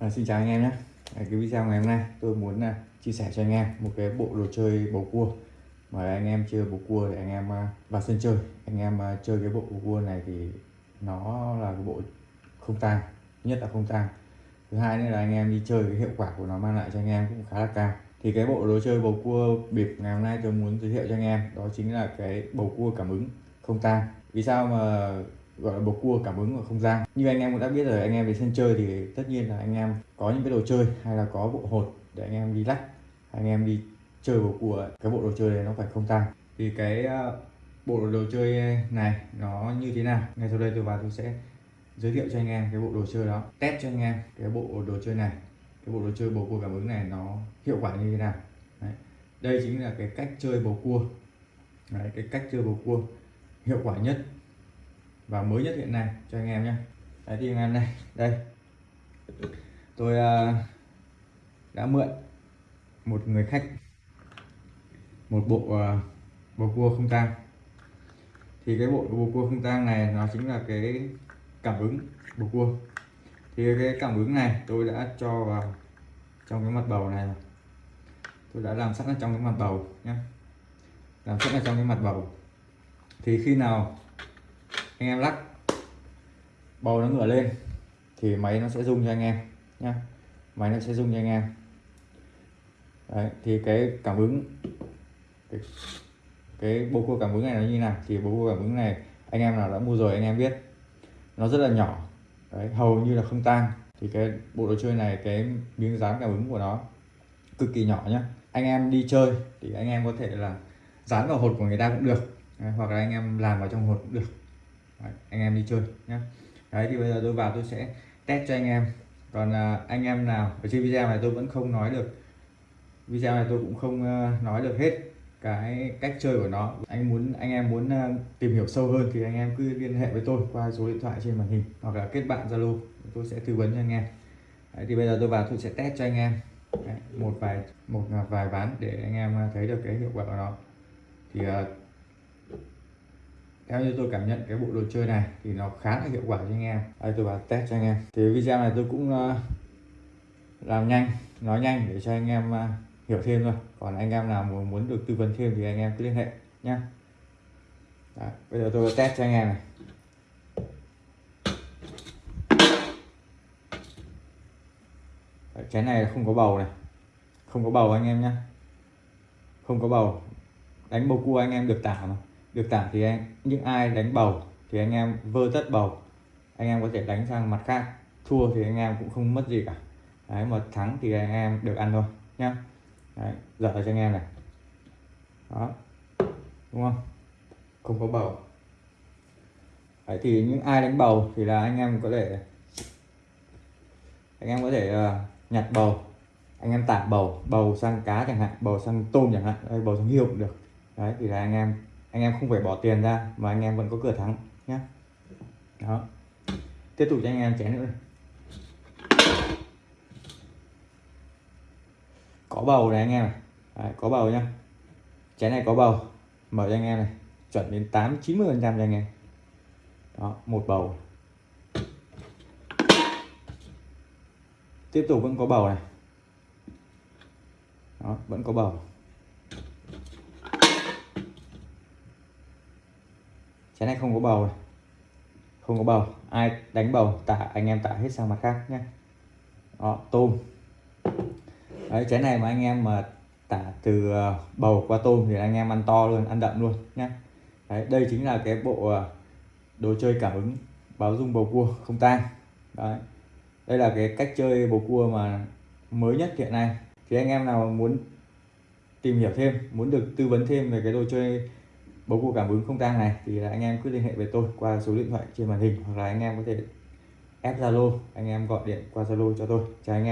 À, xin chào anh em nhé. À, cái video ngày hôm nay tôi muốn à, chia sẻ cho anh em một cái bộ đồ chơi bầu cua. Mà anh em chơi bầu cua để anh em à, vào sân chơi anh em à, chơi cái bộ bầu cua này thì nó là cái bộ không tang nhất là không tang. Thứ hai nữa là anh em đi chơi cái hiệu quả của nó mang lại cho anh em cũng khá là cao. Thì cái bộ đồ chơi bầu cua bịp ngày hôm nay tôi muốn giới thiệu cho anh em đó chính là cái bầu cua cảm ứng không tang. Vì sao mà gọi là bầu cua cảm ứng và không gian. Như anh em cũng đã biết rồi anh em về sân chơi thì tất nhiên là anh em có những cái đồ chơi hay là có bộ hột để anh em đi lắc anh em đi chơi bầu cua cái bộ đồ chơi này nó phải không tăng thì cái ờ, bộ đồ chơi này nó như thế nào? Ngay sau đây tôi vào tôi sẽ giới thiệu cho anh em cái bộ đồ chơi đó test cho anh em cái bộ đồ chơi này. Cái bộ đồ chơi bầu cua cảm ứng này nó hiệu quả như thế nào? Đấy. đây chính là cái cách chơi bầu cua. Đấy, cái cách chơi bầu cua hiệu quả nhất và mới nhất hiện nay cho anh em nhé. Đấy thì anh em này đây. Tôi uh, đã mượn một người khách một bộ uh, bầu cua không tang. Thì cái bộ bầu cua không tang này nó chính là cái cảm ứng bầu cua. Thì cái cảm ứng này tôi đã cho vào trong cái mặt bầu này tôi đã làm sẵn ở trong cái mặt bầu nhé. Làm sẵn ở trong cái mặt bầu. Thì khi nào anh em lắc. Bầu nó ngửa lên thì máy nó sẽ rung cho anh em nhá. Máy nó sẽ rung cho anh em. Đấy, thì cái cảm ứng cái, cái bầu cua cảm ứng này nó như nào? Thì bộ cua cảm ứng này anh em nào đã mua rồi anh em biết. Nó rất là nhỏ Đấy, hầu như là không tan. Thì cái bộ đồ chơi này cái miếng dán cảm ứng của nó cực kỳ nhỏ nhá. Anh em đi chơi thì anh em có thể là dán vào hột của người ta cũng được Đấy, hoặc là anh em làm vào trong hột cũng được. Đấy, anh em đi chơi nhé đấy thì bây giờ tôi vào tôi sẽ test cho anh em. Còn à, anh em nào ở trên video này tôi vẫn không nói được. Video này tôi cũng không uh, nói được hết cái cách chơi của nó. Anh muốn anh em muốn uh, tìm hiểu sâu hơn thì anh em cứ liên hệ với tôi qua số điện thoại trên màn hình hoặc là kết bạn zalo. Tôi sẽ tư vấn cho anh em. Đấy, thì bây giờ tôi vào tôi sẽ test cho anh em. Đấy, một vài một vài ván để anh em à, thấy được cái hiệu quả của nó. Thì uh, theo như tôi cảm nhận cái bộ đồ chơi này thì nó khá là hiệu quả cho anh em. Đây, tôi vào test cho anh em. Thì video này tôi cũng ờ, làm nhanh, nói nhanh để cho anh em ờ, hiểu thêm thôi. Còn anh em nào muốn muốn được tư vấn thêm thì anh em cứ liên hệ nhé bây giờ tôi test cho anh em này. Cái này không có bầu này. Không có bầu anh em nhé không có bầu. Đánh bầu cua anh em được tả mà được tặng thì anh những ai đánh bầu thì anh em vơ tất bầu. Anh em có thể đánh sang mặt khác. Thua thì anh em cũng không mất gì cả. Đấy mà thắng thì anh em được ăn thôi nhá. Đấy, dở cho anh em này. Đó. Đúng không? Không có bầu. Đấy thì những ai đánh bầu thì là anh em có thể anh em có thể uh, nhặt bầu. Anh em tả bầu bầu sang cá chẳng hạn bầu sang tôm chẳng hạn hay bầu sang hiêu cũng được. Đấy thì là anh em anh em không phải bỏ tiền ra mà anh em vẫn có cửa thắng nhé đó. Tiếp tục cho anh em chén nữa. Có bầu này anh em này Đấy, có bầu nhá. Chén này có bầu. Mở cho anh em này. Chuẩn đến 8 90 phần trăm cho anh em. Đó một bầu. Tiếp tục vẫn có bầu này. Đó vẫn có bầu. Chén này không có bầu này. không có bầu. Ai đánh bầu, tạ, anh em tạ hết sang mặt khác nhé đó, tôm. Đấy, chén này mà anh em mà tả từ ờ, bầu qua tôm thì anh em ăn to luôn, ăn đậm luôn nhé đấy, đây chính là cái bộ ờ, đồ chơi cảm ứng báo dung bầu cua không tang. Đấy. Đây là cái cách chơi bầu cua mà mới nhất hiện nay. Thì anh em nào muốn tìm hiểu thêm, muốn được tư vấn thêm về cái đồ chơi bầu cua cảm ứng không tang này, thì là anh em cứ liên hệ với tôi qua số điện thoại trên màn hình hoặc là anh em có thể ép zalo, anh em gọi điện qua zalo cho tôi. Chào anh em.